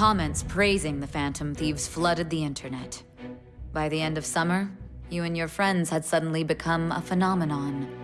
Comments praising the Phantom Thieves flooded the internet. By the end of summer, you and your friends had suddenly become a phenomenon.